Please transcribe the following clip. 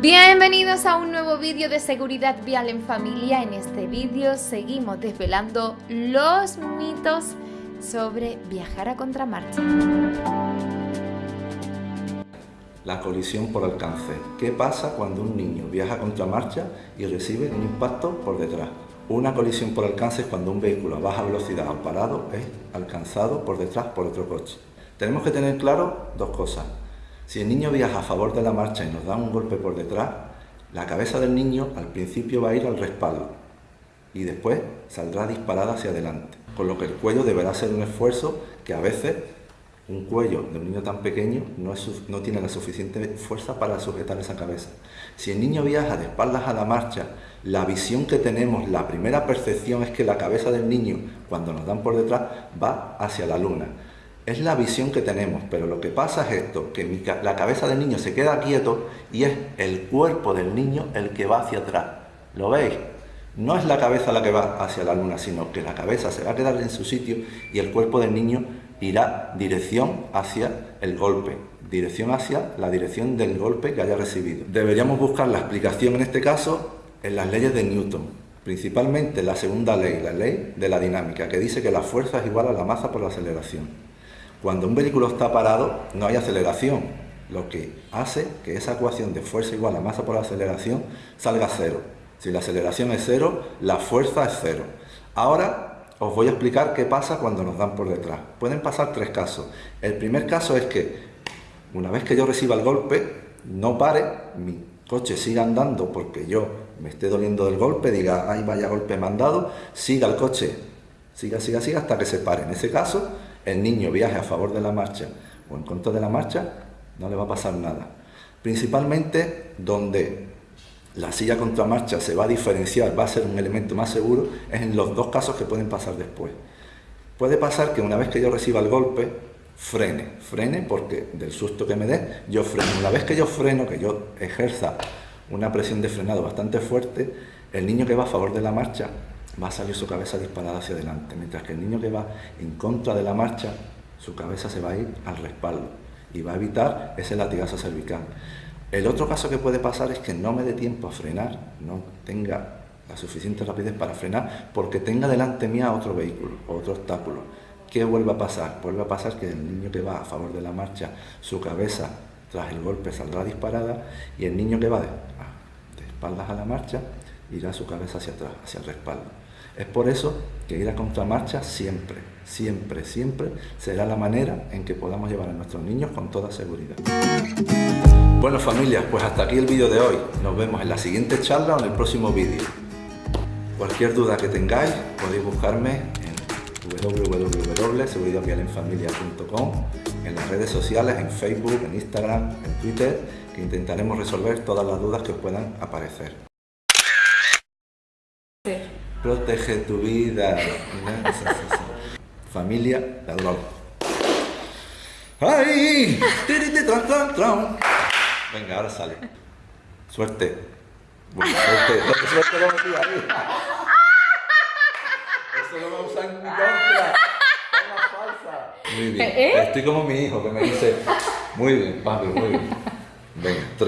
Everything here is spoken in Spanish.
Bienvenidos a un nuevo vídeo de seguridad vial en familia. En este vídeo seguimos desvelando los mitos sobre viajar a contramarcha. La colisión por alcance. ¿Qué pasa cuando un niño viaja a contramarcha y recibe un impacto por detrás? Una colisión por alcance es cuando un vehículo a baja velocidad o parado es alcanzado por detrás por otro coche. Tenemos que tener claro dos cosas. Si el niño viaja a favor de la marcha y nos da un golpe por detrás, la cabeza del niño al principio va a ir al respaldo y después saldrá disparada hacia adelante, con lo que el cuello deberá ser un esfuerzo que a veces un cuello de un niño tan pequeño no, no, tiene la suficiente fuerza para sujetar esa cabeza. Si el niño viaja de espaldas a la marcha, la visión que tenemos, la primera percepción es que la cabeza del niño, cuando nos dan por detrás, va hacia la luna. Es la visión que tenemos, pero lo que pasa es esto, que la cabeza del niño se queda quieto y es el cuerpo del niño el que va hacia atrás. ¿Lo veis? No es la cabeza la que va hacia la luna, sino que la cabeza se va a quedar en su sitio y el cuerpo del niño irá dirección hacia el golpe, dirección hacia la dirección del golpe que haya recibido. Deberíamos buscar la explicación en este caso en las leyes de Newton, principalmente la segunda ley, la ley de la dinámica, que dice que la fuerza es igual a la masa por la aceleración. Cuando un vehículo está parado no hay aceleración, lo que hace que esa ecuación de fuerza igual a masa por aceleración salga cero. Si la aceleración es cero, la fuerza es cero. Ahora os voy a explicar qué pasa cuando nos dan por detrás. Pueden pasar tres casos. El primer caso es que una vez que yo reciba el golpe, no pare, mi coche siga andando porque yo me esté doliendo del golpe, diga, ay, vaya golpe mandado, siga el coche, siga, siga, siga hasta que se pare. En ese caso, el niño viaje a favor de la marcha o en contra de la marcha, no le va a pasar nada. Principalmente donde la silla contramarcha se va a diferenciar, va a ser un elemento más seguro, es en los dos casos que pueden pasar después. Puede pasar que una vez que yo reciba el golpe, frene, frene porque del susto que me dé, yo freno. Una vez que yo freno, que yo ejerza una presión de frenado bastante fuerte, el niño que va a favor de la marcha va a salir su cabeza disparada hacia adelante, mientras que el niño que va en contra de la marcha, su cabeza se va a ir al respaldo y va a evitar ese latigazo cervical. El otro caso que puede pasar es que no me dé tiempo a frenar, no tenga la suficiente rapidez para frenar, porque tenga delante mía otro vehículo, otro obstáculo. ¿Qué vuelve a pasar? Vuelve a pasar que el niño que va a favor de la marcha, su cabeza tras el golpe saldrá disparada y el niño que va de, de espaldas a la marcha irá su cabeza hacia atrás, hacia el respaldo. Es por eso que ir a contramarcha siempre, siempre, siempre será la manera en que podamos llevar a nuestros niños con toda seguridad. Bueno familia, pues hasta aquí el vídeo de hoy. Nos vemos en la siguiente charla o en el próximo vídeo. Cualquier duda que tengáis podéis buscarme en www.seguridadvialenfamilia.com en las redes sociales, en Facebook, en Instagram, en Twitter, que intentaremos resolver todas las dudas que os puedan aparecer. Protege tu vida. Familia, ladrón. ¡Ay! Venga, ahora sale. Suerte. Buena suerte. suerte lo metí ahí. Eso no me usa en contra. Es falsa. Muy bien. ¿Eh? Estoy como mi hijo que me dice, muy bien, papi, muy bien. Venga.